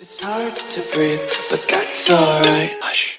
It's hard to breathe, but that's alright. Hush.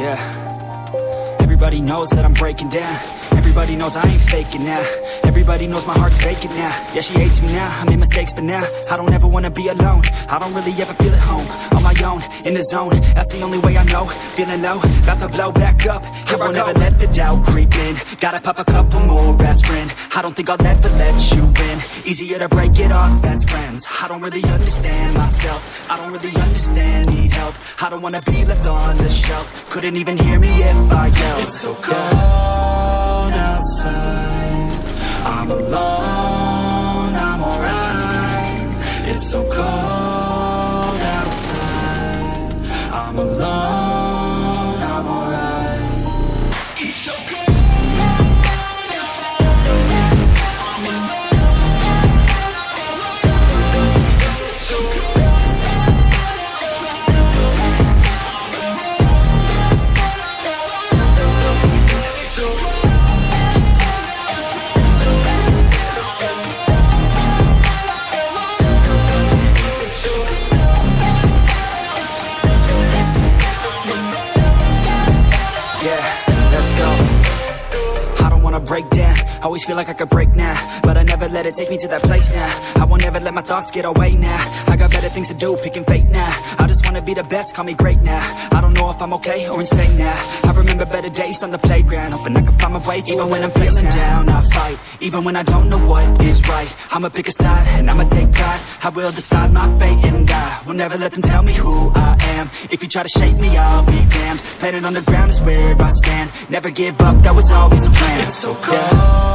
Yeah. Everybody knows that I'm breaking down. Everybody knows I ain't faking now. Everybody knows my heart's vacant now. Yeah, she hates me now. I made mistakes, but now I don't ever wanna be alone. I don't really ever feel at home. On my own, in the zone. That's the only way I know. Feeling low, about to blow back up. Here I won't ever let the doubt creep in. Gotta pop a couple more aspirin. I don't think I'll ever let you in. Easier to break it off best friends. I don't really understand myself. I don't really understand, need help. I don't wanna be left on the shelf. Couldn't even hear me if I yelled. It's so cold. I'm alone, break down. Always feel like I could break now, but I never let it take me to that place now. I won't ever let my thoughts get away now. I got better things to do, picking fate now. I just wanna be the best, call me great now. I don't know if I'm okay or insane now. I remember better days on the playground, hoping I can find my way. Even when I'm feeling down, I fight. Even when I don't know what is right, I'ma pick a side and I'ma take pride. I will decide my fate will never let them tell me who I am. If you try to shape me, I'll be damned. Planet on the ground is where I stand. Never give up, that was always the plan. It's so cold